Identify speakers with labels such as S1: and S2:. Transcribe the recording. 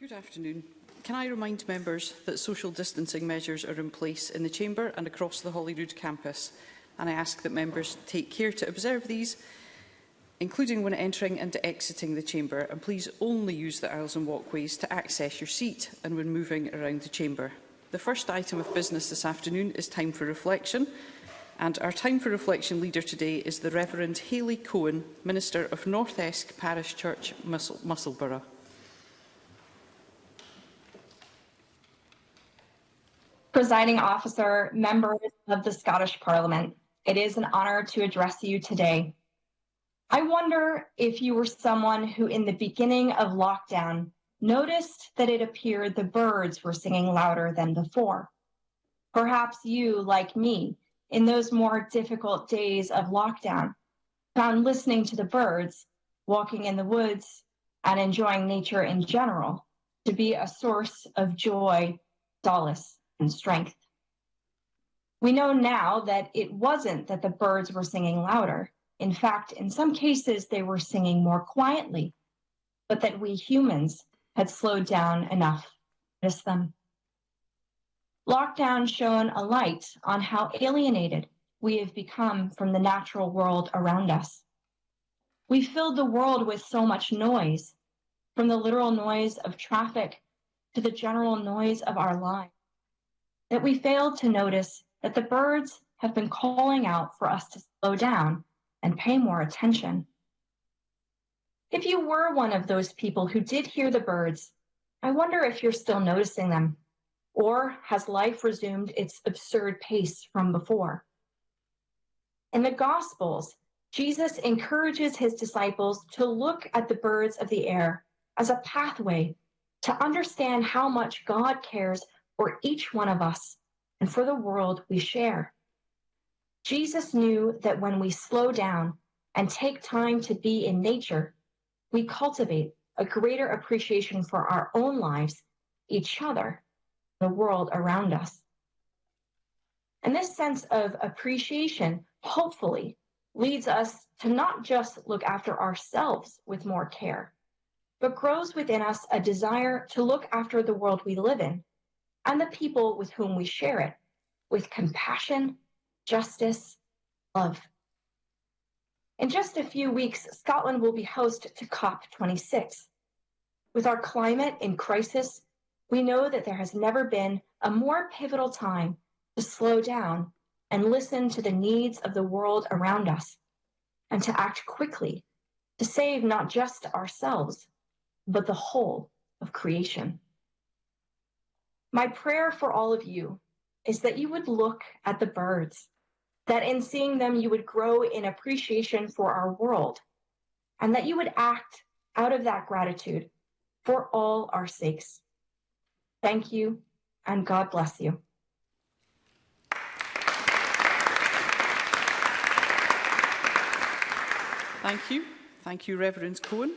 S1: Good afternoon. Can I remind members that social distancing measures are in place in the Chamber and across the Holyrood campus, and I ask that members take care to observe these, including when entering and exiting the Chamber, and please only use the aisles and walkways to access your seat and when moving around the Chamber. The first item of business this afternoon is time for reflection, and our time for reflection leader today is the Reverend Hayley Cohen, Minister of North Esk Parish Church, Mus Musselburgh.
S2: Presiding officer, members of the Scottish Parliament, it is an honour to address you today. I wonder if you were someone who in the beginning of lockdown noticed that it appeared the birds were singing louder than before. Perhaps you, like me, in those more difficult days of lockdown, found listening to the birds, walking in the woods, and enjoying nature in general to be a source of joy, solace, and strength. We know now that it wasn't that the birds were singing louder. In fact, in some cases, they were singing more quietly, but that we humans had slowed down enough to miss them. Lockdown shone a light on how alienated we have become from the natural world around us. We filled the world with so much noise, from the literal noise of traffic to the general noise of our lives that we failed to notice that the birds have been calling out for us to slow down and pay more attention. If you were one of those people who did hear the birds, I wonder if you're still noticing them, or has life resumed its absurd pace from before? In the Gospels, Jesus encourages his disciples to look at the birds of the air as a pathway to understand how much God cares for each one of us and for the world we share. Jesus knew that when we slow down and take time to be in nature, we cultivate a greater appreciation for our own lives, each other, the world around us. And this sense of appreciation, hopefully, leads us to not just look after ourselves with more care, but grows within us a desire to look after the world we live in and the people with whom we share it with compassion, justice, love. In just a few weeks, Scotland will be host to COP26. With our climate in crisis, we know that there has never been a more pivotal time to slow down and listen to the needs of the world around us and to act quickly to save not just ourselves, but the whole of creation. My prayer for all of you is that you would look at the birds, that in seeing them, you would grow in appreciation for our world, and that you would act out of that gratitude for all our sakes. Thank you, and God bless you.
S1: Thank you. Thank you, Reverend Cohen.